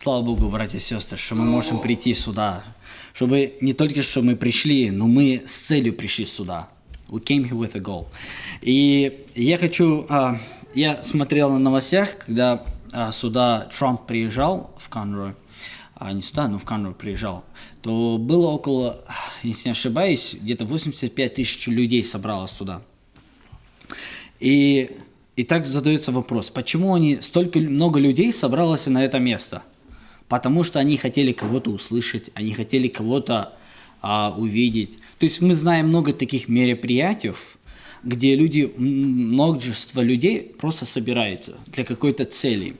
Слава Богу, братья и сестры, что мы можем прийти сюда. Чтобы не только что мы пришли, но мы с целью пришли сюда. We came here with a goal. И я хочу... а, я смотрел на новостях, когда а, сюда Трамп приезжал в Конрой, а не сюда, но в Конрой приезжал, то было около, если не ошибаюсь, где-то 85 тысяч людей собралось туда. И, и так задается вопрос, почему они, столько много людей собралось на это место? Потому что они хотели кого-то услышать, они хотели кого-то а, увидеть. То есть мы знаем много таких мероприятий, где люди, множество людей просто собираются для какой-то цели.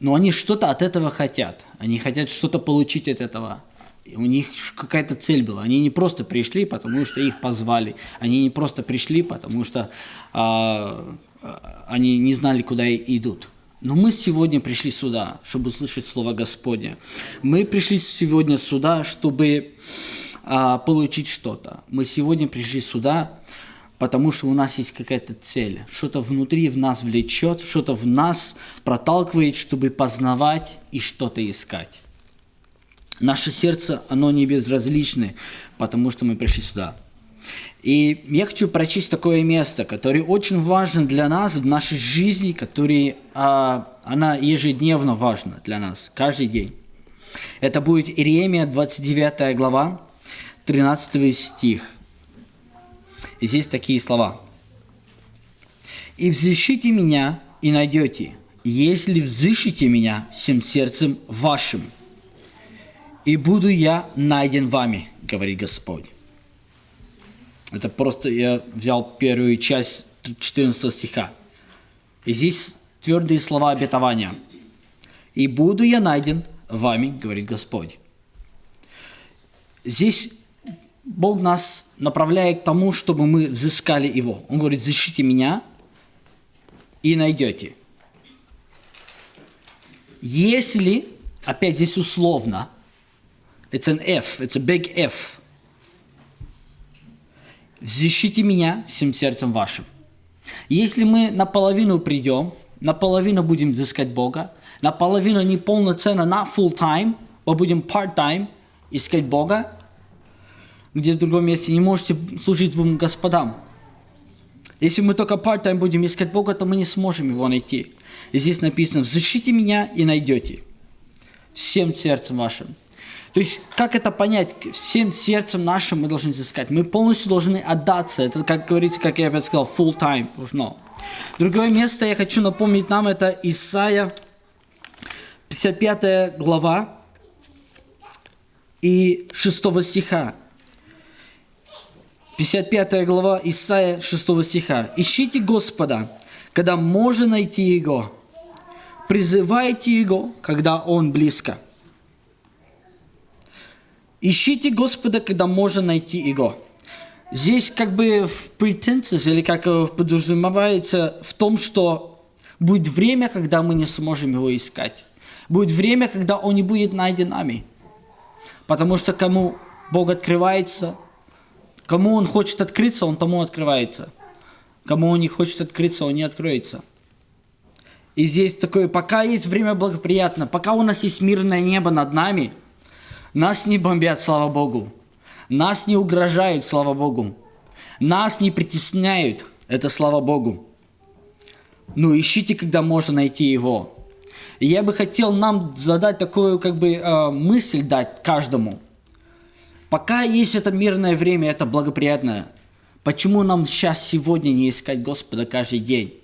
Но они что-то от этого хотят. Они хотят что-то получить от этого. У них какая-то цель была. Они не просто пришли, потому что их позвали. Они не просто пришли, потому что а, а, они не знали, куда идут. Но мы сегодня пришли сюда, чтобы услышать Слово Господне. Мы пришли сегодня сюда, чтобы а, получить что-то. Мы сегодня пришли сюда, потому что у нас есть какая-то цель. Что-то внутри в нас влечет, что-то в нас проталкивает, чтобы познавать и что-то искать. Наше сердце, оно не безразличное, потому что мы пришли сюда. И я хочу прочесть такое место, которое очень важно для нас в нашей жизни, которое а, она ежедневно важна для нас, каждый день. Это будет Иеремия, 29 глава, 13 стих. И здесь такие слова. «И взыщите меня, и найдете, если взыщите меня всем сердцем вашим, и буду я найден вами, говорит Господь». Это просто я взял первую часть 14 стиха. И здесь твердые слова обетования. «И буду я найден вами, говорит Господь». Здесь Бог нас направляет к тому, чтобы мы взыскали Его. Он говорит, защите меня и найдете. Если, опять здесь условно, it's an F, a big F, защите меня всем сердцем вашим. Если мы наполовину придем, наполовину будем взыскать Бога, наполовину не полноценно, not full time, мы будем part time искать Бога, где в другом месте не можете служить двум господам. Если мы только part-time будем искать Бога, то мы не сможем Его найти. И здесь написано, «Взыщите меня и найдете всем сердцем вашим». То есть, как это понять? Всем сердцем нашим мы должны взыскать. Мы полностью должны отдаться. Это, как говорится, как я опять сказал, full time должно. Другое место я хочу напомнить нам, это Исайя, 55 глава и 6 стиха. 55 глава Исаия 6 стиха. «Ищите Господа, когда можно найти Его. Призывайте Его, когда Он близко». Ищите Господа, когда можно найти Его. Здесь как бы в претенциях, или как подразумевается в том, что будет время, когда мы не сможем Его искать. Будет время, когда Он не будет найден нами. Потому что кому Бог открывается, Кому он хочет открыться, он тому открывается. Кому он не хочет открыться, он не откроется. И здесь такое, пока есть время благоприятно, пока у нас есть мирное небо над нами, нас не бомбят, слава Богу. Нас не угрожают, слава Богу. Нас не притесняют, это слава Богу. Ну, ищите, когда можно найти его. И я бы хотел нам задать такую, как бы, э, мысль дать каждому – Пока есть это мирное время, это благоприятное. Почему нам сейчас, сегодня не искать Господа каждый день?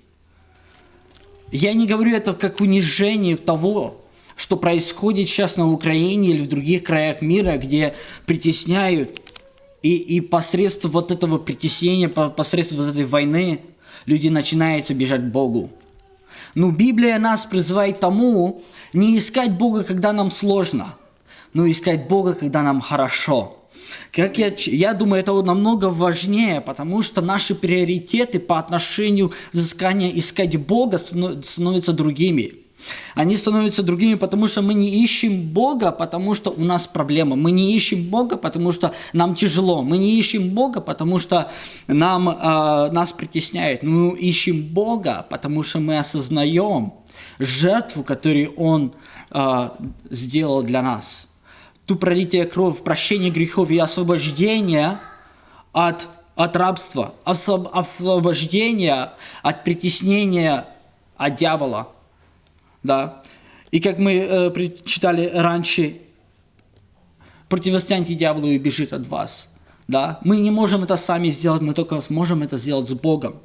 Я не говорю это как унижение того, что происходит сейчас на Украине или в других краях мира, где притесняют, и, и посредством вот этого притеснения, посредством вот этой войны, люди начинают бежать к Богу. Но Библия нас призывает тому, не искать Бога, когда нам сложно, но искать Бога, когда нам хорошо. Как я, я думаю, это намного важнее, потому что наши приоритеты по отношению взыскания искать Бога становятся другими. Они становятся другими, потому что мы не ищем Бога, потому что у нас проблема. Мы не ищем Бога, потому что нам тяжело. Мы не ищем Бога, потому что нам, э, нас притесняют. Мы ищем Бога, потому что мы осознаем, жертву, которую Он э, сделал для нас. Ту пролитие кровь, прощение грехов и освобождение от, от рабства, освобождение от притеснения от дьявола. Да? И как мы э, читали раньше, противостояние дьяволу и бежит от вас. Да? Мы не можем это сами сделать, мы только можем это сделать с Богом.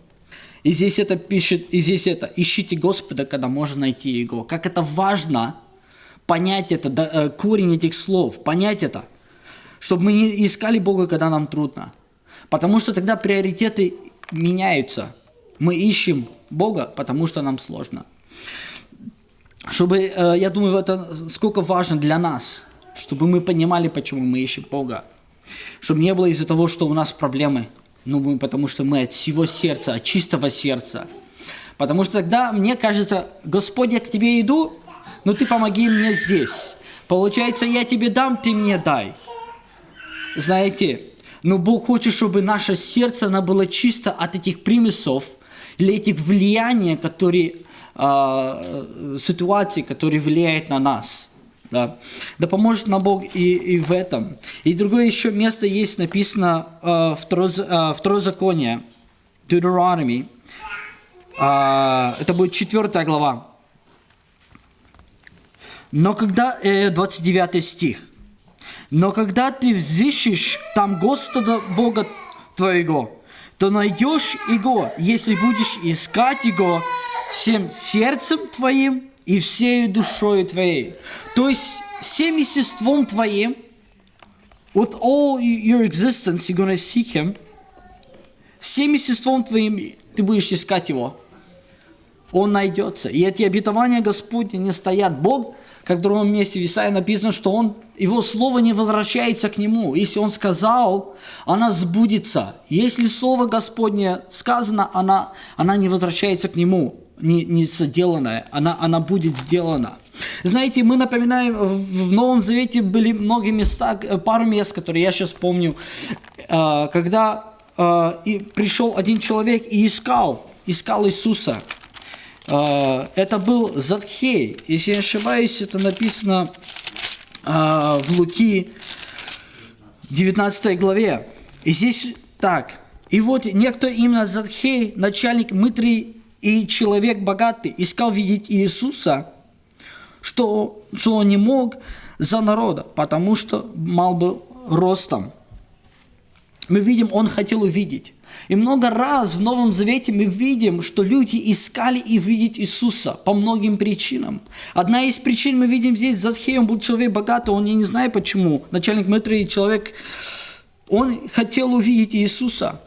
И здесь это пишет, и здесь это, ищите Господа, когда можно найти Его. Как это важно понять это, да, э, корень этих слов, понять это, чтобы мы не искали Бога, когда нам трудно. Потому что тогда приоритеты меняются. Мы ищем Бога, потому что нам сложно. Чтобы, э, я думаю, это сколько важно для нас, чтобы мы понимали, почему мы ищем Бога. Чтобы не было из-за того, что у нас проблемы, ну, потому что мы от всего сердца, от чистого сердца. Потому что тогда мне кажется, Господь, я к тебе иду, но ты помоги мне здесь. Получается, я тебе дам, ты мне дай. Знаете, но Бог хочет, чтобы наше сердце оно было чисто от этих примесов или этих влияний, которые, э, ситуации, которые влияют на нас. Да. да поможет нам Бог и, и в этом. И другое еще место есть написано э, второе, э, второзаконие, Deuteronomy. Э, это будет четвертая глава. Но когда, э, 29 стих. Но когда ты взыщешь там Господа Бога твоего, то найдешь Его, если будешь искать Его всем сердцем твоим и всей душой твоей. То есть всем естеством твоим, with all your existence, you're gonna seek Him, всем естеством твоим ты будешь искать Его. Он найдется. И эти обетования Господни не стоят. Бог, как в другом месте в Исаии написано, что он, Его Слово не возвращается к Нему. Если Он сказал, она сбудется. Если Слово Господне сказано, она, она не возвращается к Нему не, не сделанная, она, она будет сделана. Знаете, мы напоминаем, в Новом Завете были многие места, пару мест, которые я сейчас помню, э, когда и пришел один человек и искал, искал Иисуса. Э, это был Задхей. Если я не ошибаюсь, это написано в Луки 19 главе. И здесь так. И вот некто именно Задхей, начальник мытри и человек богатый искал видеть Иисуса, что, что он не мог за народа, потому что мал был ростом. Мы видим, он хотел увидеть. И много раз в Новом Завете мы видим, что люди искали и видеть Иисуса по многим причинам. Одна из причин мы видим здесь, Задхей, он был человек богатый, он, не знаю почему, начальник мытри, человек, он хотел увидеть Иисуса.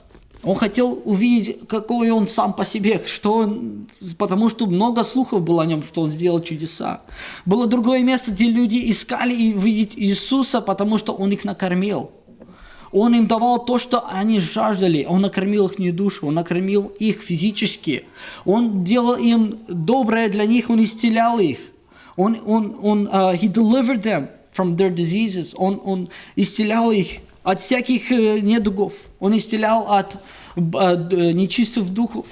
Он хотел увидеть, какой он сам по себе, что он, потому что много слухов было о нем, что он сделал чудеса. Было другое место, где люди искали увидеть Иисуса, потому что он их накормил. Он им давал то, что они жаждали. Он накормил их не душу, он накормил их физически. Он делал им доброе для них, он исцелял их. Он, он, он, uh, he delivered them from their diseases. Он, он исцелял их от всяких э, недугов. Он исцелял от, от э, нечистых духов.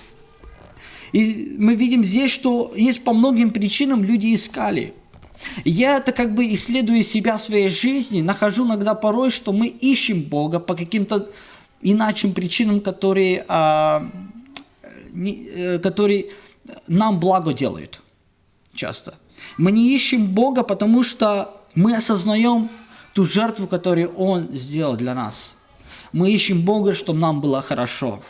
И мы видим здесь, что есть по многим причинам люди искали. Я это как бы исследуя себя в своей жизни, нахожу иногда порой, что мы ищем Бога по каким-то иначе причинам, которые, а, не, э, которые нам благо делают часто. Мы не ищем Бога, потому что мы осознаем ту жертву, которую Он сделал для нас. Мы ищем Бога, чтобы нам было хорошо.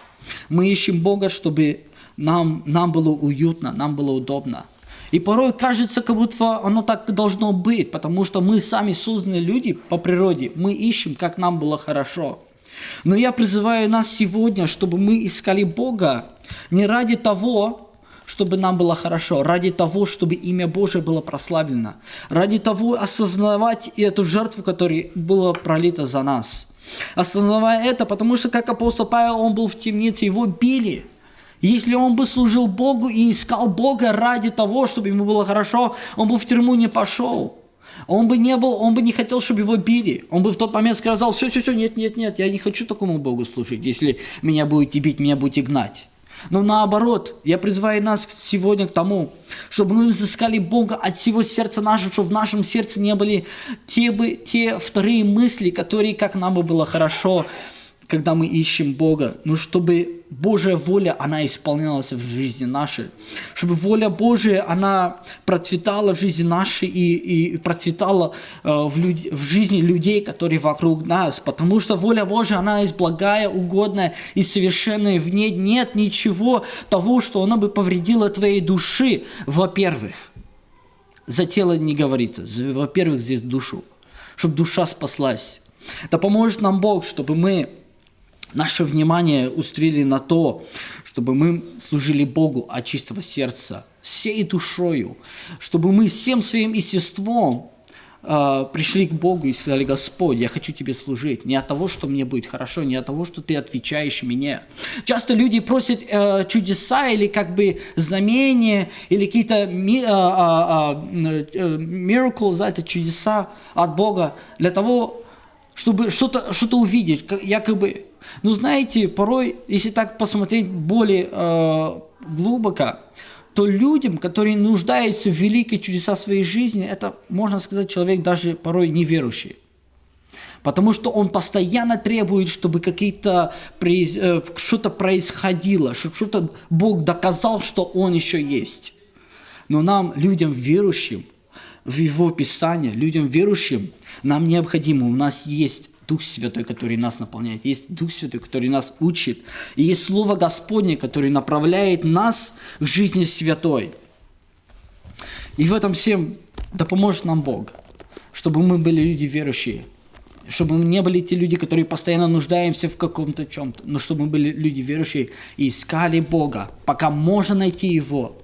Мы ищем Бога, чтобы нам, нам было уютно, нам было удобно. И порой кажется, как будто оно так должно быть, потому что мы сами созданы люди по природе. Мы ищем, как нам было хорошо. Но я призываю нас сегодня, чтобы мы искали Бога не ради того, чтобы нам было хорошо, ради того, чтобы имя Божие было прославлено, ради того осознавать эту жертву, которая была пролита за нас. Осознавая это, потому что, как апостол Павел, он был в темнице, его били. Если он бы служил Богу и искал Бога ради того, чтобы ему было хорошо, он бы в тюрьму не пошел. Он бы не был, он бы не хотел, чтобы его били. Он бы в тот момент сказал, все, все, все, нет, нет, нет, я не хочу такому Богу служить, если меня будете бить, меня будете гнать. Но наоборот, я призываю нас сегодня к тому, чтобы мы взыскали Бога от всего сердца нашего, чтобы в нашем сердце не были те, бы, те вторые мысли, которые, как нам бы было хорошо, когда мы ищем Бога, но чтобы Божья воля, она исполнялась в жизни нашей, чтобы воля Божия, она процветала в жизни нашей и, и процветала э, в, люд, в жизни людей, которые вокруг нас, потому что воля Божия, она есть благая, угодная и совершенная, в ней нет ничего того, что она бы повредила твоей души, во-первых. За тело не говорится, во-первых, здесь душу, чтобы душа спаслась. Да поможет нам Бог, чтобы мы наше внимание устрели на то, чтобы мы служили Богу от чистого сердца, всей душою, чтобы мы всем своим естеством э, пришли к Богу и сказали, Господь, я хочу Тебе служить, не от того, что мне будет хорошо, не от того, что Ты отвечаешь мне. Часто люди просят э, чудеса или как бы знамения, или какие-то ми, э, э, э, miracles, да, это чудеса от Бога, для того, чтобы что-то что увидеть, якобы но знаете, порой, если так посмотреть более э, глубоко, то людям, которые нуждаются в великой чудеса своей жизни, это, можно сказать, человек даже порой неверующий. Потому что он постоянно требует, чтобы какие-то э, что-то происходило, чтобы что-то Бог доказал, что Он еще есть. Но нам, людям верующим, в Его Писание, людям верующим, нам необходимо, у нас есть Дух Святой, который нас наполняет, есть Дух Святой, который нас учит, и есть Слово Господне, которое направляет нас к жизни святой. И в этом всем да поможет нам Бог, чтобы мы были люди верующие, чтобы мы не были те люди, которые постоянно нуждаемся в каком-то чем-то, но чтобы мы были люди верующие и искали Бога, пока можно найти Его,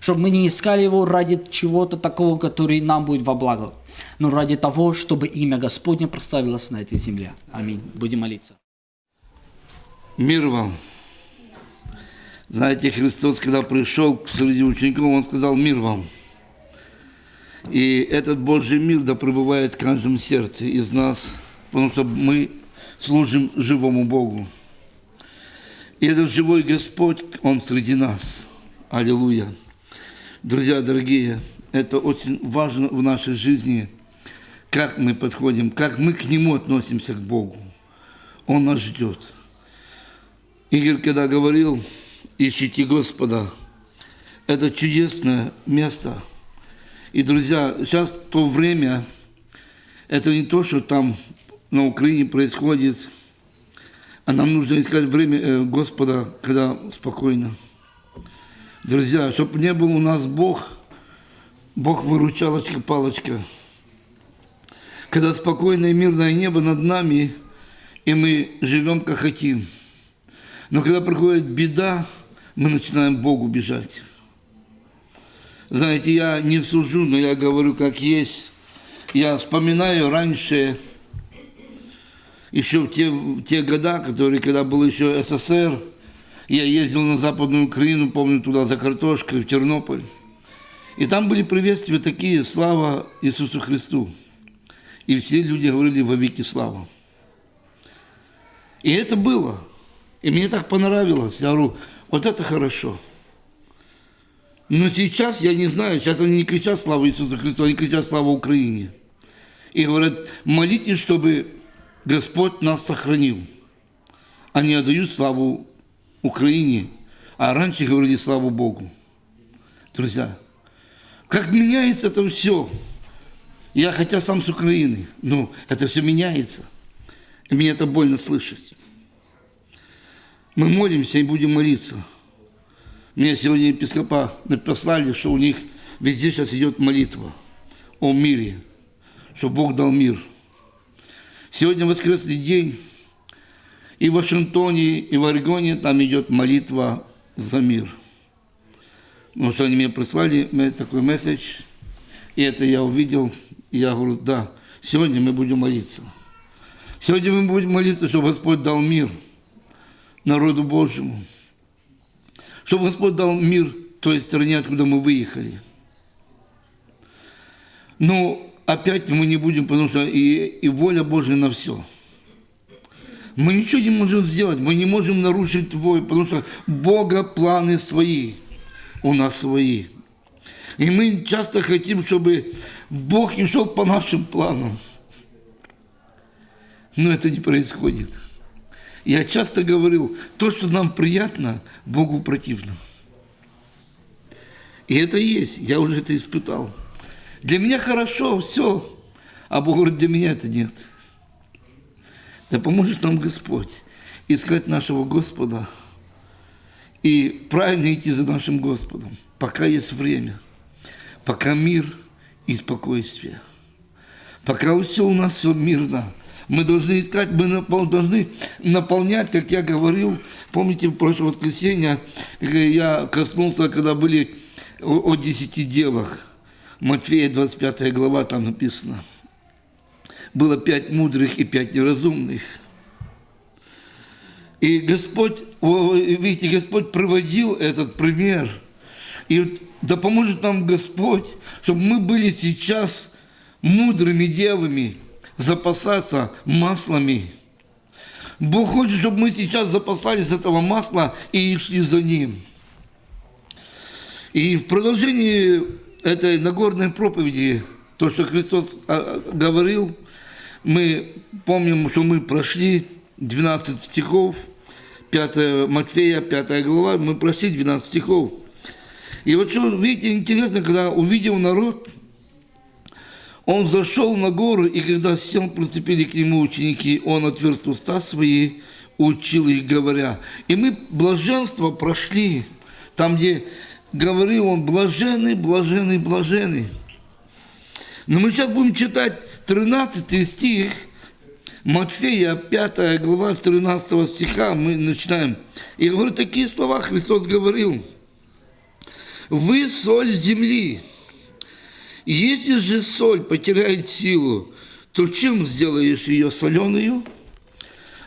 чтобы мы не искали Его ради чего-то такого, который нам будет во благо, но ради того, чтобы имя Господне прославилось на этой земле. Аминь. Будем молиться. Мир вам. Знаете, Христос, когда пришел среди учеников, Он сказал «Мир вам». И этот Божий мир да пребывает в каждом сердце из нас, потому что мы служим живому Богу. И этот живой Господь, Он среди нас. Аллилуйя. Друзья дорогие, это очень важно в нашей жизни, как мы подходим, как мы к Нему относимся, к Богу. Он нас ждет. Игорь, когда говорил, ищите Господа, это чудесное место. И, друзья, сейчас то время, это не то, что там на Украине происходит, а нам нужно искать время э, Господа, когда спокойно. Друзья, чтобы не был у нас Бог, Бог выручалочка-палочка. Когда спокойное мирное небо над нами, и мы живем как хотим. Но когда приходит беда, мы начинаем Богу бежать. Знаете, я не сужу, но я говорю как есть. Я вспоминаю раньше, еще в те, в те года, которые, когда был еще СССР, я ездил на Западную Украину, помню, туда за картошкой, в Тернополь. И там были приветствия такие, слава Иисусу Христу. И все люди говорили во веки слава. И это было. И мне так понравилось. Я говорю, вот это хорошо. Но сейчас, я не знаю, сейчас они не кричат слава Иисусу Христу, они кричат слава Украине. И говорят, молитесь, чтобы Господь нас сохранил. Они отдают славу Украине, а раньше говорили слава Богу. Друзья, как меняется это все. Я хотя сам с Украины, но это все меняется. И мне это больно слышать. Мы молимся и будем молиться. Мне сегодня епископа написали, что у них везде сейчас идет молитва о мире, что Бог дал мир. Сегодня воскресный день, и в Вашингтоне, и в Орегоне там идет молитва за мир. Ну, что они мне прислали такой месседж, и это я увидел, и я говорю, да, сегодня мы будем молиться. Сегодня мы будем молиться, чтобы Господь дал мир народу Божьему. Чтобы Господь дал мир той стране, откуда мы выехали. Но опять мы не будем, потому что и, и воля Божья на все – Мы ничего не можем сделать, мы не можем нарушить твой, потому что Бога планы свои, у нас свои. И мы часто хотим, чтобы Бог не шел по нашим планам. Но это не происходит. Я часто говорил, то, что нам приятно, Богу противно. И это есть, я уже это испытал. Для меня хорошо, все, а Бог говорит, для меня это нет. Да поможет нам Господь искать нашего Господа и правильно идти за нашим Господом, пока есть время, пока мир и спокойствие, пока все у нас все мирно. Мы должны искать, мы должны наполнять, как я говорил, помните, в прошлое воскресенье я коснулся, когда были о десяти девах, Матфея 25 глава там написано – было пять мудрых и пять неразумных. И Господь, видите, Господь проводил этот пример. И да поможет нам Господь, чтобы мы были сейчас мудрыми девами, запасаться маслами. Бог хочет, чтобы мы сейчас запасались этого масла и шли за Ним. И в продолжении этой Нагорной проповеди, то, что Христос а, говорил, мы помним, что мы прошли 12 стихов, 5 Матфея, 5 глава, мы прошли 12 стихов. И вот что, видите, интересно, когда увидел народ, он зашел на гору, и когда сел, приступили к нему ученики, он отверз уста свои, учил их, говоря. И мы блаженство прошли, там, где говорил он, блаженный, блаженный, блаженный. Но мы сейчас будем читать 13 стих, Матфея, 5 глава, 13 стиха, мы начинаем. И говорю, такие слова Христос говорил. «Вы соль земли. Если же соль потеряет силу, то чем сделаешь ее соленую?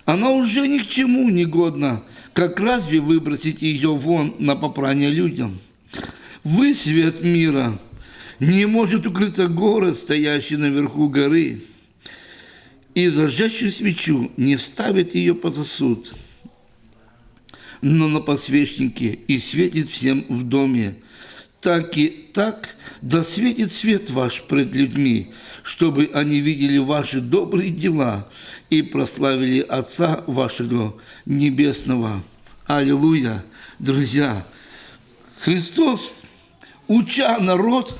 Она уже ни к чему не годна, как разве выбросить ее вон на попрание людям? Вы свет мира – не может укрыться город, стоящий наверху горы, и зажжащую свечу не ставит ее под сосуд, но на подсвечнике и светит всем в доме. Так и так да светит свет ваш пред людьми, чтобы они видели ваши добрые дела и прославили Отца вашего Небесного. Аллилуйя! Друзья, Христос, уча народ,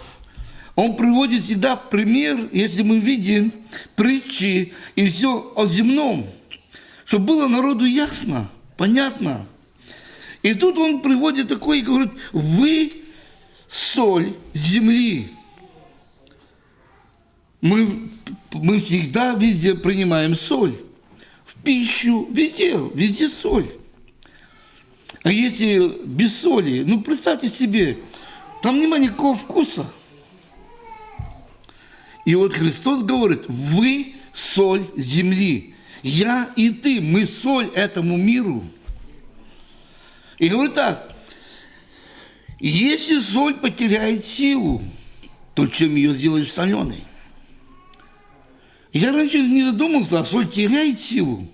он приводит всегда пример, если мы видим притчи и все о земном, чтобы было народу ясно, понятно. И тут он приводит такой и говорит, вы соль земли. Мы, мы всегда везде принимаем соль. В пищу, везде, везде соль. А если без соли, ну представьте себе, там нема никакого вкуса – и вот Христос говорит, вы соль земли. Я и ты, мы соль этому миру. И говорит так, если соль потеряет силу, то чем ее сделаешь соленой? Я раньше не задумался, а соль теряет силу.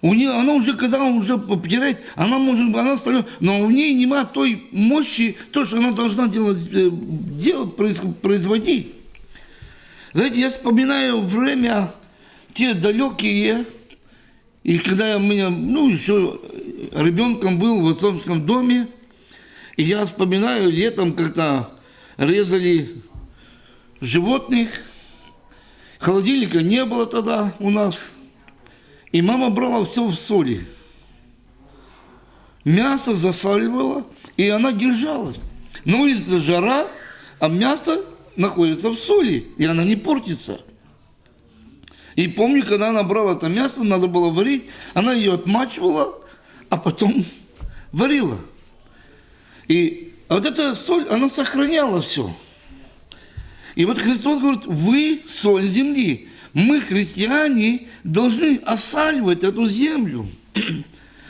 У нее, она уже, когда она уже потеряет, она может, она стала, но у нее нема той мощи, то, что она должна делать, э, делать производить. Знаете, я вспоминаю время те далекие, и когда я меня, ну, еще ребенком был в отцовском доме, я вспоминаю летом, когда резали животных, холодильника не было тогда у нас, и мама брала все в соли. Мясо засаливала, и она держалась. На улице жара, а мясо находится в соли, и она не портится. И помню, когда она брала это мясо, надо было варить, она ее отмачивала, а потом варила. И вот эта соль, она сохраняла все. И вот Христос говорит, вы соль земли. Мы, христиане, должны осаливать эту землю.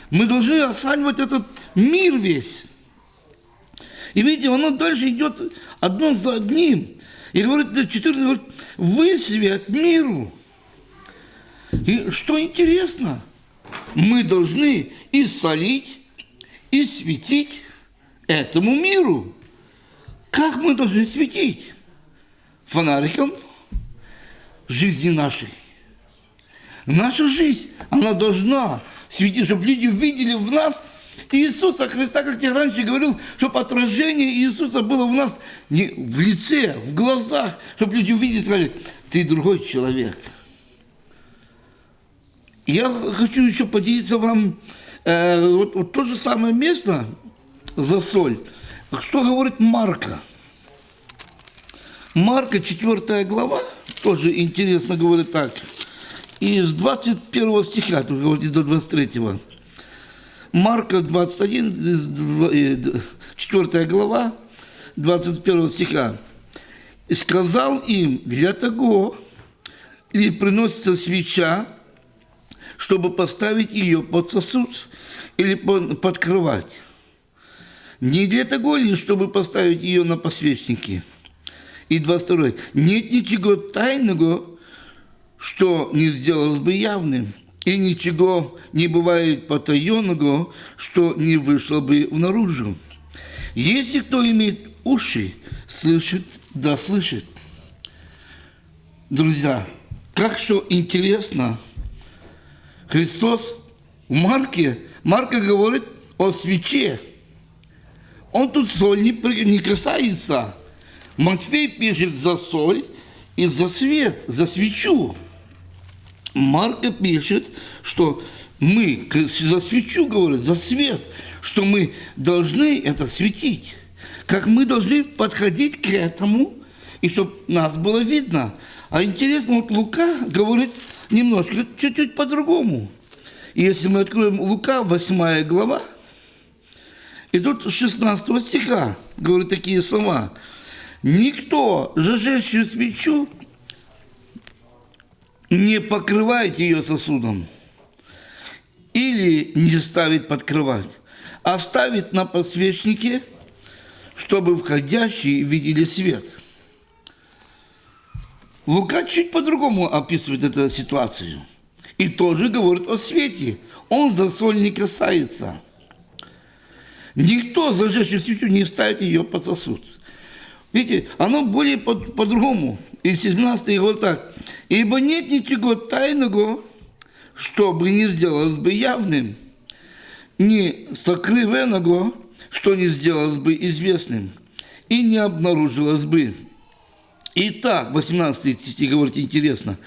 Мы должны осаливать этот мир весь. И видите, оно дальше идет одно за одним. И говорит, 14 говорит, вы свет миру. И что интересно, мы должны и солить, и светить этому миру. Как мы должны светить? Фонариком жизни нашей. Наша жизнь, она должна светить, чтобы люди видели в нас Иисуса Христа, как я раньше говорил, чтобы отражение Иисуса было в нас не в лице, в глазах, чтобы люди увидели сказали, ты другой человек. Я хочу еще поделиться вам э, вот, вот то же самое место за соль. Что говорит Марка? Марка, 4 глава, тоже интересно говорит так. Из 21 стиха, тут говорит до 23. Марка 21, 4 глава, 21 стиха. «И сказал им, для того ли приносится свеча, чтобы поставить ее под сосуд или подкрывать? Не для того ли, чтобы поставить ее на посвечнике?» И 22. «Нет ничего тайного, что не сделалось бы явным, и ничего не бывает потаенного, что не вышло бы наружу. Если кто имеет уши, слышит, да слышит. Друзья, как что интересно, Христос в Марке, Марка говорит о свече. Он тут соль не, не касается. Матфей пишет за соль и за свет, за свечу. Марка пишет, что мы за свечу говорит, за свет, что мы должны это светить. Как мы должны подходить к этому, и чтобы нас было видно. А интересно, вот Лука говорит немножко, чуть-чуть по-другому. Если мы откроем Лука, 8 глава, и тут 16 стиха говорит такие слова. «Никто, зажечь свечу, не покрывает ее сосудом или не ставит подкрывать, а ставит на подсвечнике, чтобы входящие видели свет. Лука чуть по-другому описывает эту ситуацию. И тоже говорит о свете. Он за соль не касается. Никто, зажегший свечу, не ставит ее под сосуд. Видите, оно более по-другому. По и 17 говорит так. «Ибо нет ничего тайного, чтобы не сделалось бы явным, ни сокрывенного, что не сделалось бы известным, и не обнаружилось бы». Итак, 18 стих говорит интересно.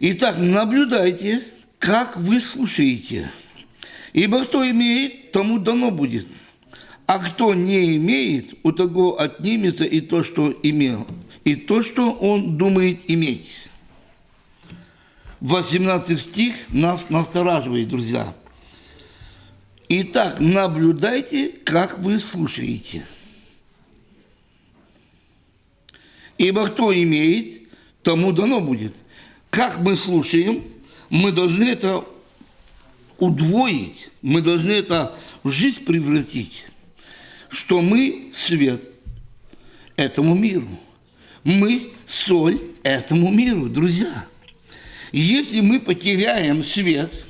Итак, наблюдайте, как вы слушаете. Ибо кто имеет, тому дано будет. А кто не имеет, у того отнимется и то, что имел и то, что он думает иметь. 18 стих нас настораживает, друзья. Итак, наблюдайте, как вы слушаете. Ибо кто имеет, тому дано будет. Как мы слушаем, мы должны это удвоить, мы должны это в жизнь превратить, что мы свет этому миру. Мы соль этому миру, друзья. Если мы потеряем свет,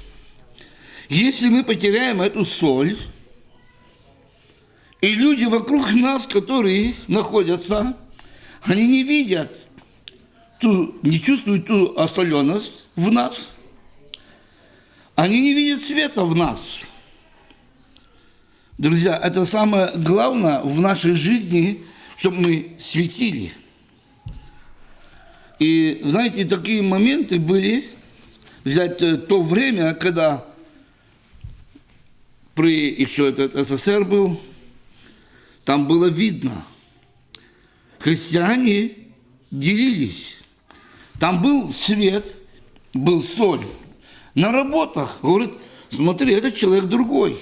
если мы потеряем эту соль, и люди вокруг нас, которые находятся, они не видят, ту, не чувствуют ту осоленность в нас, они не видят света в нас. Друзья, это самое главное в нашей жизни, чтобы мы светили – и, знаете, такие моменты были, взять э, то время, когда при еще этот СССР был, там было видно, христиане делились. Там был свет, был соль. На работах, говорит, смотри, этот человек другой.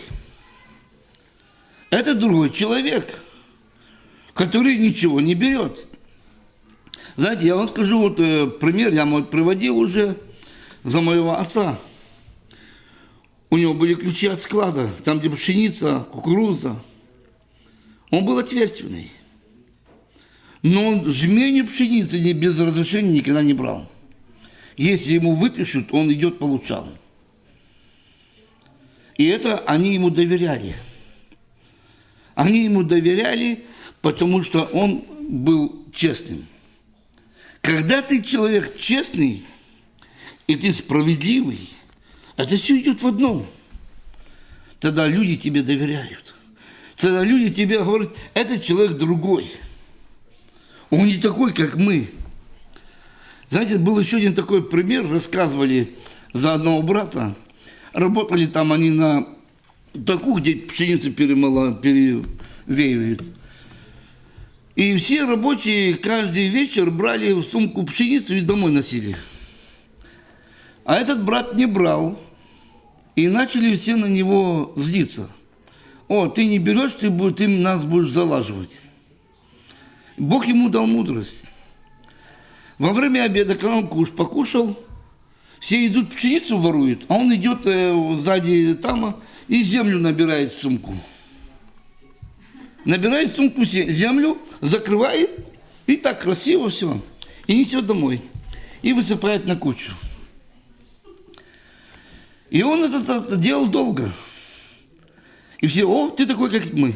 Это другой человек, который ничего не берет. Знаете, я вам скажу вот э, пример, я вот приводил уже за моего отца. У него были ключи от склада, там, где пшеница, кукуруза. Он был ответственный. Но он жменю пшеницы без разрешения никогда не брал. Если ему выпишут, он идет получал. И это они ему доверяли. Они ему доверяли, потому что он был честным. Когда ты человек честный, и ты справедливый, это все идет в одном. Тогда люди тебе доверяют. Тогда люди тебе говорят, этот человек другой. Он не такой, как мы. Знаете, был еще один такой пример, рассказывали за одного брата. Работали там они на такую, где пшеницу перемала, перевеивают. И все рабочие каждый вечер брали в сумку пшеницу и домой носили. А этот брат не брал. И начали все на него злиться. О, ты не берешь, ты, ты нас будешь залаживать. Бог ему дал мудрость. Во время обеда, когда он куш покушал, все идут пшеницу воруют, а он идет э, сзади тама и землю набирает в сумку набирает сумку землю, закрывает, и так красиво все, и несет домой, и высыпает на кучу. И он это делал долго. И все, о, ты такой, как мы.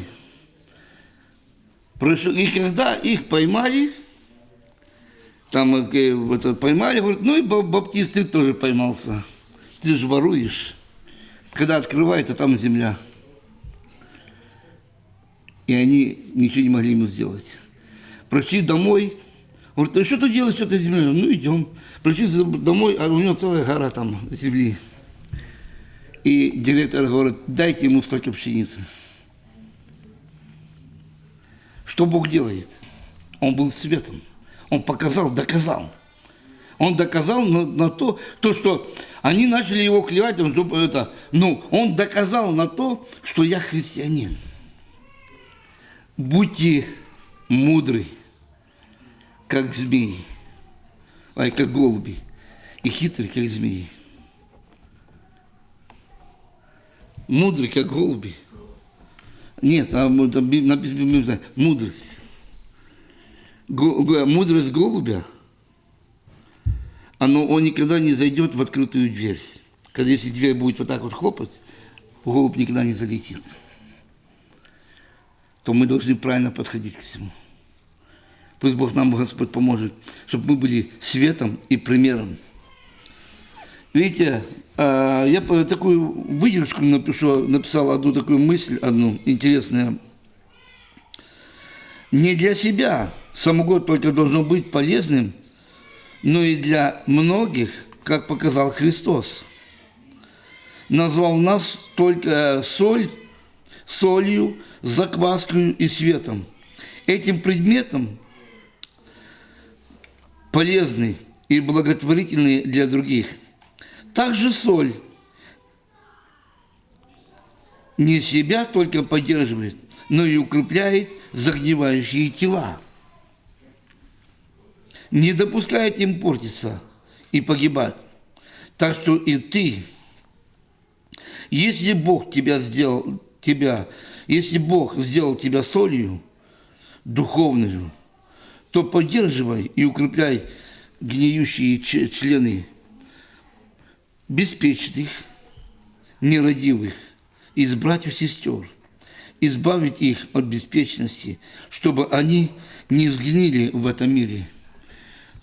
И когда их поймали, там это, поймали, говорят, ну и баптист, ты тоже поймался. Ты же воруешь. Когда открывает, а там земля и они ничего не могли ему сделать. Пришли домой, говорит, а что ты делаешь, что ты землей? Ну, идем. Пришли домой, а у него целая гора там земли. И директор говорит, дайте ему столько пшеницы. Что Бог делает? Он был светом. Он показал, доказал. Он доказал на, на то, то, что они начали его клевать, он, это, ну, он доказал на то, что я христианин. Будьте мудры, как змеи, ай, как голуби, и хитры, как змеи. Мудрый, как голуби. Нет, а написано мудрость. Мудрость голубя, оно, он никогда не зайдет в открытую дверь. Когда если дверь будет вот так вот хлопать, голубь никогда не залетит то мы должны правильно подходить к всему. Пусть Бог нам, Господь, поможет, чтобы мы были светом и примером. Видите, а, я такую выдержку напишу, написал одну такую мысль, одну интересную. Не для себя самогод только должен быть полезным, но и для многих, как показал Христос. Назвал нас только соль, солью, закваской и светом. Этим предметом полезный и благотворительный для других. Также соль не себя только поддерживает, но и укрепляет загнивающие тела. Не допускает им портиться и погибать. Так что и ты, если Бог тебя сделал, тебя если Бог сделал тебя солью духовную, то поддерживай и укрепляй гниющие члены беспечных, нерадивых, из братьев и сестер, избавить их от беспечности, чтобы они не сгнили в этом мире.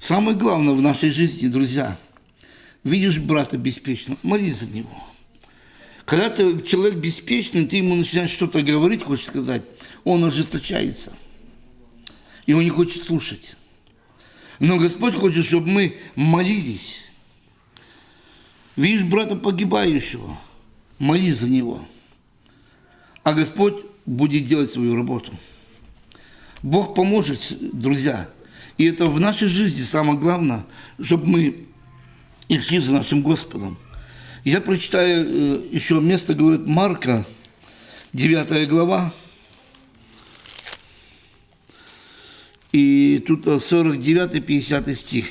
Самое главное в нашей жизни, друзья, видишь брата беспечного, молись за него – когда ты человек беспечный, ты ему начинаешь что-то говорить, хочешь сказать, он ожесточается. Он не хочет слушать. Но Господь хочет, чтобы мы молились. Видишь брата погибающего, молись за него. А Господь будет делать свою работу. Бог поможет, друзья. И это в нашей жизни самое главное, чтобы мы шли за нашим Господом. Я прочитаю э, еще место, говорит Марка, 9 глава. И тут 49-50 стих.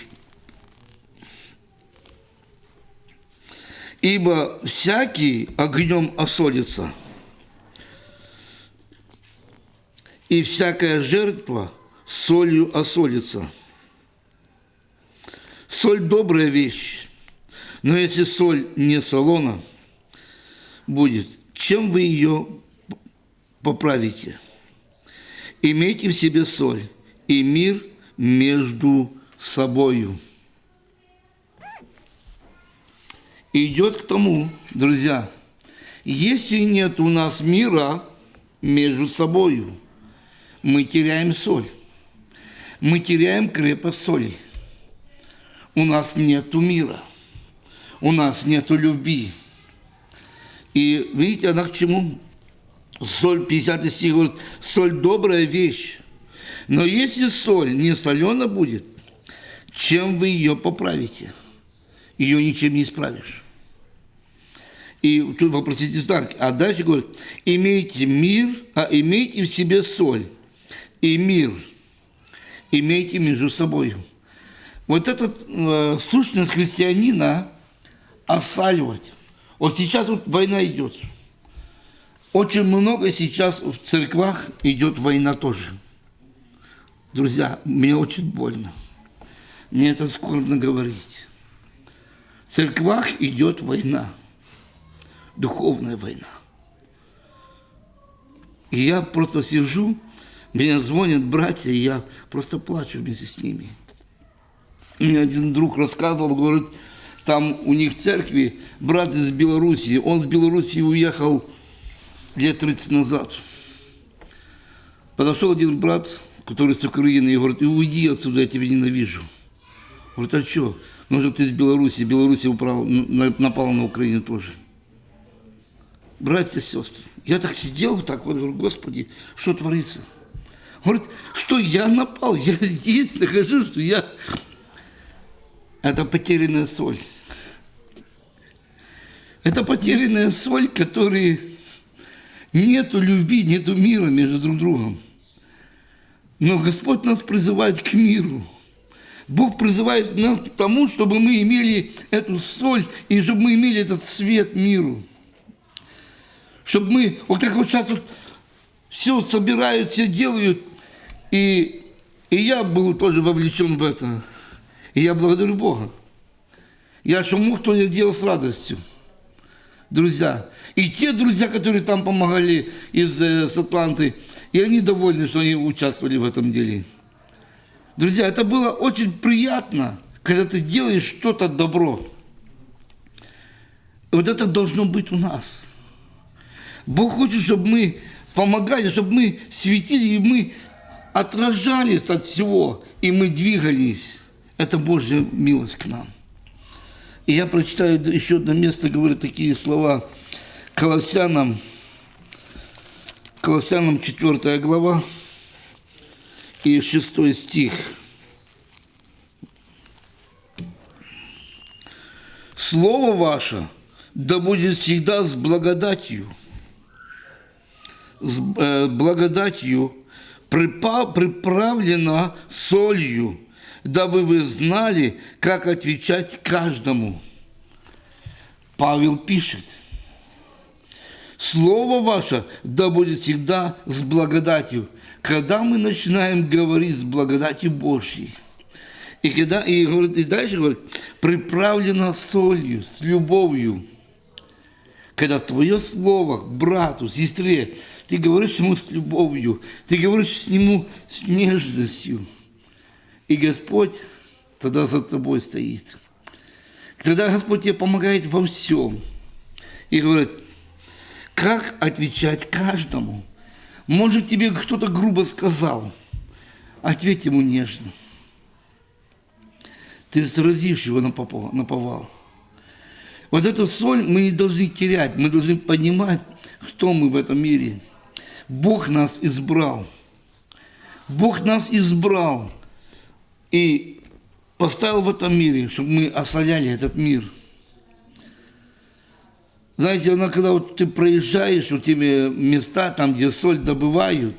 Ибо всякий огнем осолится, и всякая жертва солью осолится. Соль добрая вещь, но если соль не солона будет, чем вы ее поправите? Имейте в себе соль и мир между собою. идет к тому, друзья, если нет у нас мира между собою, мы теряем соль, мы теряем крепость соли. У нас нету мира, у нас нету любви. И видите, она к чему? Соль, 50 стих говорит, соль добрая вещь. Но если соль не солена будет, чем вы ее поправите? Ее ничем не исправишь. И тут вопросите знак. А дальше говорит, имейте мир, а имейте в себе соль и мир. Имейте между собой. Вот эта э, сущность христианина осаливать. Вот сейчас вот война идет. Очень много сейчас в церквах идет война тоже. Друзья, мне очень больно. Мне это скорбно говорить. В церквах идет война духовная война. И я просто сижу, мне звонят братья, и я просто плачу вместе с ними. Мне один друг рассказывал, говорит, там у них в церкви брат из Белоруссии, он в Белоруссии уехал лет 30 назад. Подошел один брат, который с Украины, и говорит, уйди отсюда, я тебя ненавижу. Говорит, а что? Ну же ты из Беларуси, Беларусь напала на Украину тоже братья и сестры. Я так сидел так вот, говорю, Господи, что творится? Говорит, что я напал, я здесь нахожусь, что я... Это потерянная соль. Это потерянная соль, которой нету любви, нету мира между друг другом. Но Господь нас призывает к миру. Бог призывает нас к тому, чтобы мы имели эту соль и чтобы мы имели этот свет миру чтобы мы, вот как вот сейчас вот все собирают, все делают, и, и я был тоже вовлечен в это. И я благодарю Бога. Я что мог, то я делал с радостью. Друзья. И те друзья, которые там помогали из э, с Атланты, и они довольны, что они участвовали в этом деле. Друзья, это было очень приятно, когда ты делаешь что-то добро. Вот это должно быть у нас. Бог хочет, чтобы мы помогали, чтобы мы светили, и мы отражались от всего, и мы двигались. Это Божья милость к нам. И я прочитаю еще одно место, говорю такие слова Колоссянам, Колоссянам 4 глава и 6 стих. Слово ваше да будет всегда с благодатью – с э, благодатью приправлена солью, дабы вы знали, как отвечать каждому. Павел пишет, Слово ваше да будет всегда с благодатью. Когда мы начинаем говорить с благодатью Божьей, и, когда, и, говорит, и дальше говорит, приправлено солью, с любовью. Когда твое слово к брату, сестре, ты говоришь ему с любовью, ты говоришь с нему с нежностью. И Господь тогда за тобой стоит. Тогда Господь тебе помогает во всем. И говорит, как отвечать каждому? Может, тебе кто-то грубо сказал, ответь ему нежно. Ты сразишь его на повал. Вот эту соль мы не должны терять, мы должны понимать, кто мы в этом мире – Бог нас избрал. Бог нас избрал и поставил в этом мире, чтобы мы осоляли этот мир. Знаете, когда вот ты проезжаешь вот теми места, там, где соль добывают,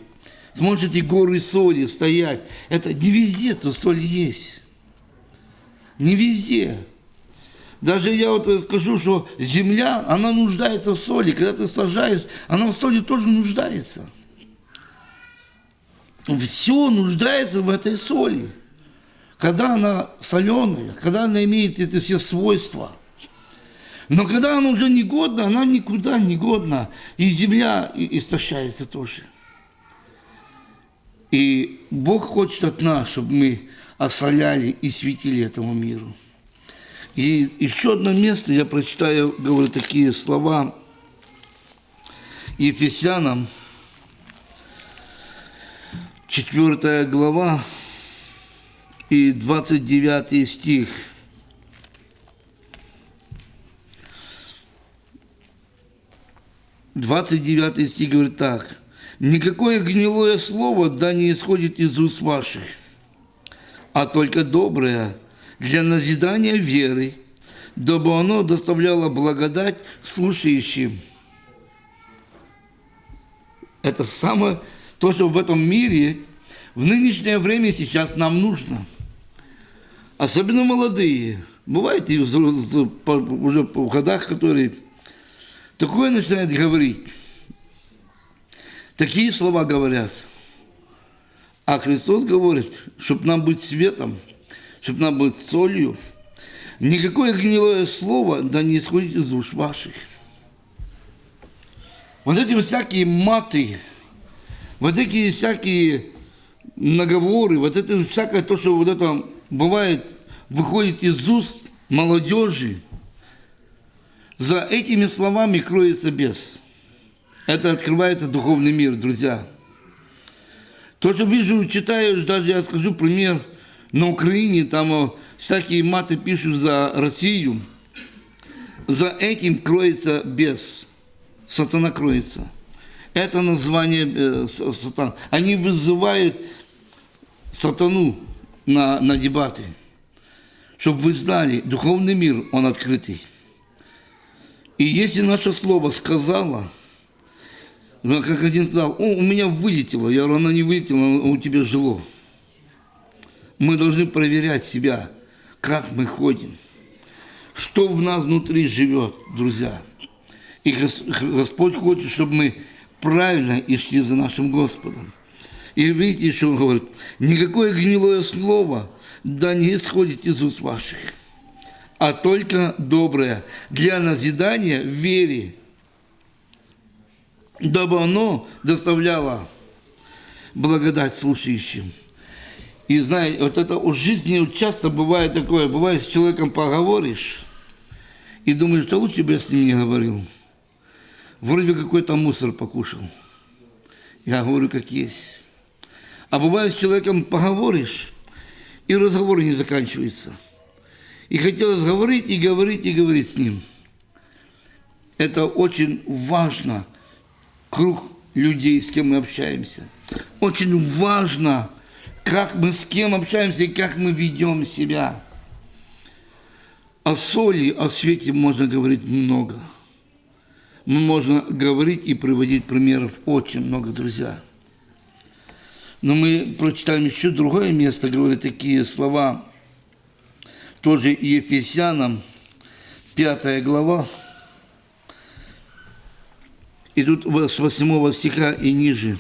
смотришь эти горы соли стоять, это не везде то соль есть. Не везде. Даже я вот скажу, что земля, она нуждается в соли. Когда ты сажаешь, она в соли тоже нуждается. Все нуждается в этой соли. когда она соленая, когда она имеет эти все свойства. Но когда она уже негодна, она никуда не годна, и земля истощается тоже. И Бог хочет от нас, чтобы мы осоляли и светили этому миру. И еще одно место, я прочитаю, говорю, такие слова Ефесянам, 4 глава и 29 стих. Двадцать девятый стих говорит так. «Никакое гнилое слово да не исходит из уст ваших, а только доброе для назидания веры, дабы оно доставляло благодать слушающим». Это самое, то, что в этом мире, в нынешнее время сейчас нам нужно. Особенно молодые. Бывает и уже в годах, которые такое начинают говорить. Такие слова говорят. А Христос говорит, чтобы нам быть светом, чтобы нам быть солью, никакое гнилое слово да не исходит из уш ваших. Вот эти всякие маты, вот эти всякие наговоры, вот это всякое то, что вот это бывает, выходит из уст молодежи, за этими словами кроется бес. Это открывается духовный мир, друзья. То, что вижу, читаю, даже я скажу пример, на Украине там всякие маты пишут за Россию, за этим кроется бес сатана кроется. Это название э, сатан. Они вызывают сатану на, на дебаты, чтобы вы знали, духовный мир, он открытый. И если наше слово сказала, ну, как один сказал, у меня вылетело, я говорю, она не вылетела, у тебя жило. Мы должны проверять себя, как мы ходим, что в нас внутри живет, друзья. И Господь хочет, чтобы мы правильно и шли за нашим Господом. И видите, что он говорит, никакое гнилое слово да не исходит из уст ваших, а только доброе для назидания в вере, дабы оно доставляло благодать слушающим. И знаете, вот это в жизни часто бывает такое, бывает с человеком поговоришь, и думаешь, что лучше бы я с ним не говорил вроде бы какой-то мусор покушал. Я говорю, как есть. А бывает, с человеком поговоришь, и разговор не заканчивается. И хотелось говорить, и говорить, и говорить с ним. Это очень важно, круг людей, с кем мы общаемся. Очень важно, как мы с кем общаемся и как мы ведем себя. О соли, о свете можно говорить много – можно говорить и приводить примеров очень много, друзья. Но мы прочитаем еще другое место, говорит такие слова, тоже Ефесянам, пятая глава. И тут с 8 стиха и ниже.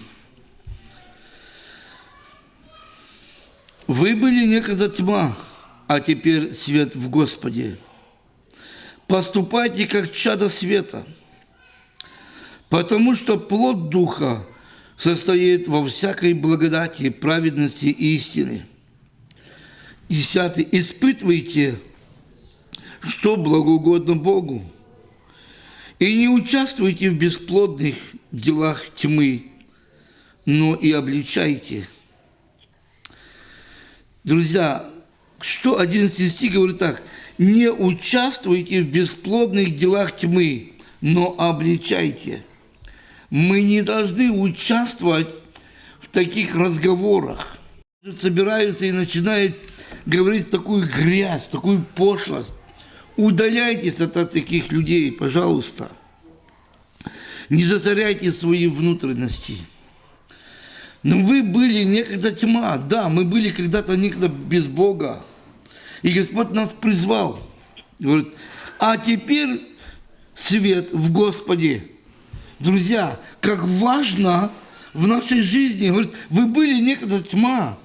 Вы были некогда тьма, а теперь свет в Господе. Поступайте, как чадо света – Потому что плод Духа состоит во всякой благодати, праведности и истины. Десятый. Испытывайте, что благоугодно Богу, и не участвуйте в бесплодных делах тьмы, но и обличайте. Друзья, что 11 стих говорит так, не участвуйте в бесплодных делах тьмы, но обличайте – мы не должны участвовать в таких разговорах. Собираются и начинают говорить такую грязь, такую пошлость. Удаляйтесь от таких людей, пожалуйста. Не засоряйте свои внутренности. Но вы были некогда тьма. Да, мы были когда-то некогда без Бога. И Господь нас призвал. Говорит, а теперь свет в Господе. Друзья, как важно в нашей жизни. Говорит, вы были некогда тьма,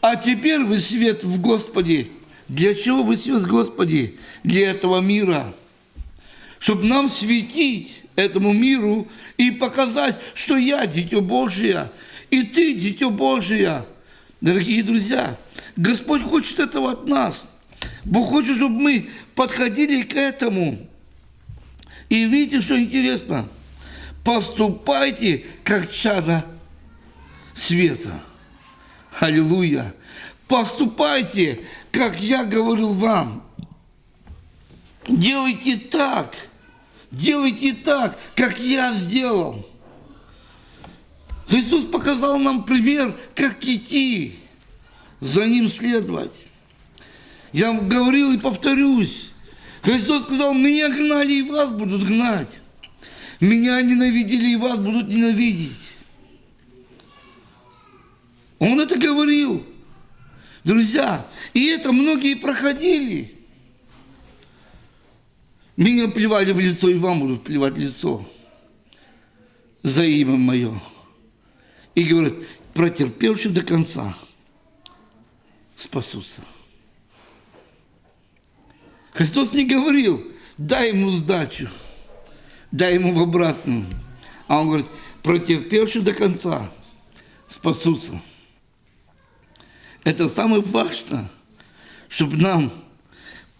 А теперь вы свет в Господе. Для чего вы свет в Господе? Для этого мира. Чтобы нам светить этому миру и показать, что я дитё Божие, и ты дитё Божие. Дорогие друзья, Господь хочет этого от нас. Бог хочет, чтобы мы подходили к этому. И видите, что интересно? Поступайте, как чада света. Аллилуйя. Поступайте, как я говорил вам. Делайте так. Делайте так, как я сделал. Иисус показал нам пример, как идти, за Ним следовать. Я говорил и повторюсь. Христос сказал, меня гнали и вас будут гнать. Меня ненавидели и вас будут ненавидеть. Он это говорил. Друзья, и это многие проходили. Меня плевали в лицо, и вам будут плевать в лицо за имя мое. И говорят, протерпевший до конца спасутся. Христос не говорил, дай ему сдачу, дай ему в обратную. А он говорит, протерпевший до конца спасутся. Это самое важное, чтобы нам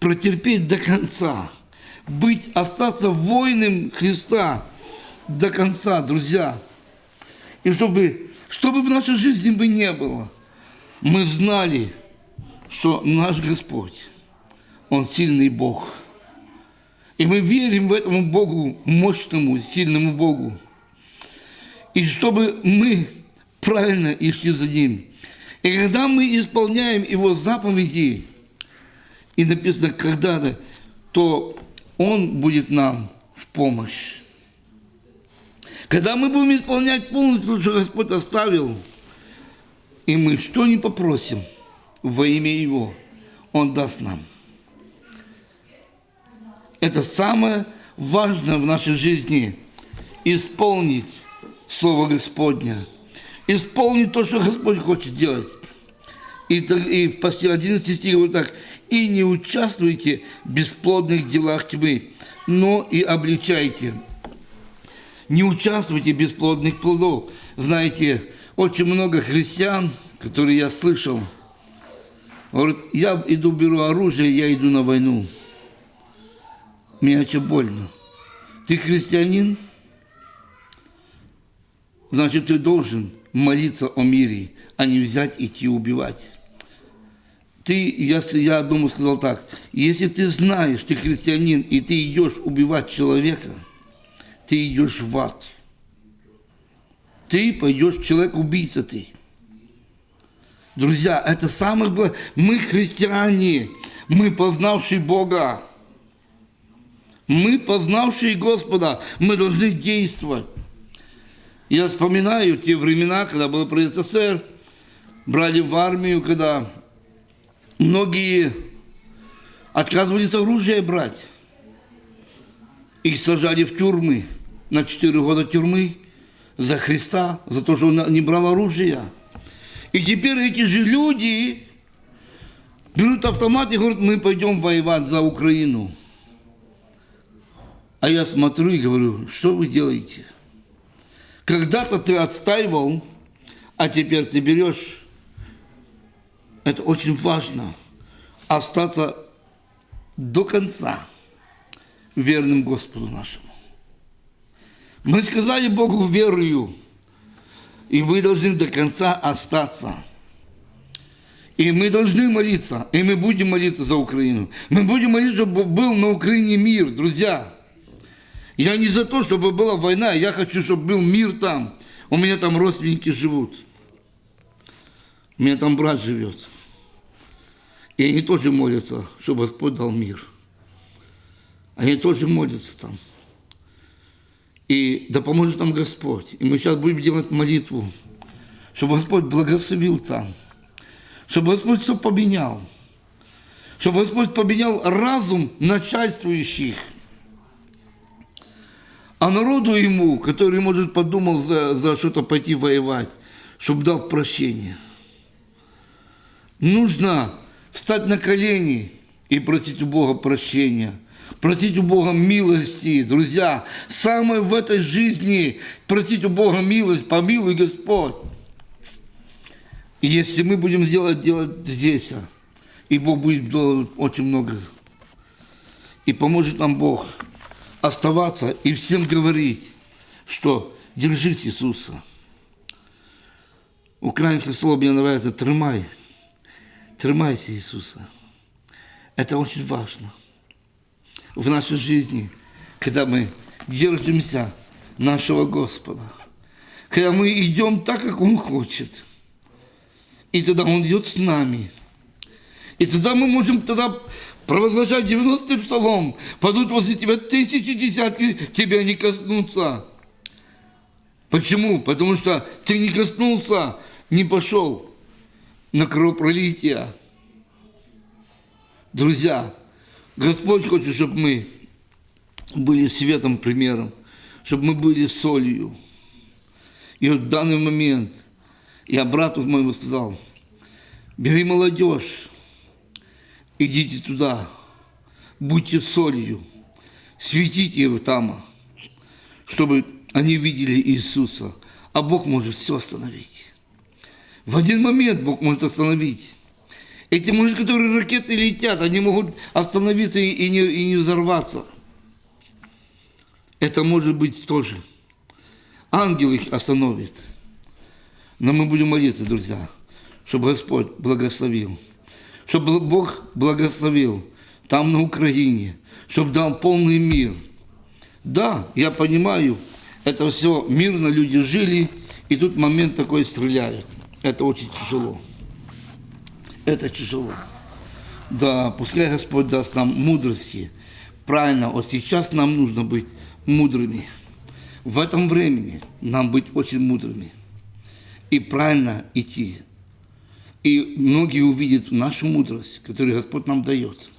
протерпеть до конца, быть, остаться воином Христа до конца, друзья. И чтобы, чтобы в нашей жизни бы не было, мы знали, что наш Господь, Он сильный Бог. И мы верим в этому Богу, мощному, сильному Богу. И чтобы мы правильно и шли за Ним. И когда мы исполняем Его заповеди, и написано когда-то, то Он будет нам в помощь. Когда мы будем исполнять полностью, что Господь оставил, и мы что не попросим во имя Его, Он даст нам. Это самое важное в нашей жизни – исполнить Слово Господня – исполнить то, что Господь хочет делать. И, и в 11 стихе вот так. «И не участвуйте в бесплодных делах тьмы, но и обличайте». Не участвуйте в бесплодных плодов. Знаете, очень много христиан, которые я слышал, говорят, я иду, беру оружие, я иду на войну. Мне очень больно. Ты христианин? Значит, ты должен молиться о мире, а не взять идти убивать. Ты, я, я думаю, сказал так, если ты знаешь, ты христианин, и ты идешь убивать человека, ты идешь в ад. Ты пойдешь, человек-убийца ты. Друзья, это самое главное. Мы христиане, мы познавшие Бога. Мы познавшие Господа, мы должны действовать. Я вспоминаю те времена, когда был при СССР, брали в армию, когда многие отказывались оружие брать. Их сажали в тюрьмы, на 4 года тюрьмы за Христа, за то, что он не брал оружие. И теперь эти же люди берут автомат и говорят, мы пойдем воевать за Украину. А я смотрю и говорю, что вы делаете? Когда-то ты отстаивал, а теперь ты берешь. Это очень важно. Остаться до конца верным Господу нашему. Мы сказали Богу верою, и мы должны до конца остаться. И мы должны молиться, и мы будем молиться за Украину. Мы будем молиться, чтобы был на Украине мир, друзья. Я не за то, чтобы была война, я хочу, чтобы был мир там. У меня там родственники живут. У меня там брат живет. И они тоже молятся, чтобы Господь дал мир. Они тоже молятся там. И да поможет нам Господь. И мы сейчас будем делать молитву, чтобы Господь благословил там. Чтобы Господь все поменял. Чтобы Господь поменял разум начальствующих – а народу ему, который, может, подумал за, за что-то пойти воевать, чтобы дал прощение. нужно встать на колени и просить у Бога прощения, просить у Бога милости. Друзья, самое в этой жизни просить у Бога милость, помилуй Господь. И если мы будем делать, делать здесь, а, и Бог будет делать очень много, и поможет нам Бог оставаться и всем говорить, что держись Иисуса. Украинское слово мне нравится «тримай». Тримайся Иисуса. Это очень важно в нашей жизни, когда мы держимся нашего Господа, когда мы идем так, как Он хочет, и тогда Он идет с нами. И тогда мы можем тогда провозглашать 90-й псалом, падут возле тебя тысячи десятки, тебя не коснутся. Почему? Потому что ты не коснулся, не пошел на кровопролитие. Друзья, Господь хочет, чтобы мы были светом, примером, чтобы мы были солью. И вот в данный момент я брату моему сказал, бери молодежь, идите туда, будьте солью, светите его там, чтобы они видели Иисуса. А Бог может все остановить. В один момент Бог может остановить. Эти мужи, которые ракеты летят, они могут остановиться и, не, и не взорваться. Это может быть тоже. Ангел их остановит. Но мы будем молиться, друзья, чтобы Господь благословил. Чтобы Бог благословил там на Украине. Чтобы дал полный мир. Да, я понимаю, это все мирно люди жили, и тут момент такой стреляют. Это очень тяжело. Это тяжело. Да, пускай Господь даст нам мудрости. Правильно, вот сейчас нам нужно быть мудрыми. В этом времени нам быть очень мудрыми. И правильно идти. И многие увидят нашу мудрость, которую Господь нам дает.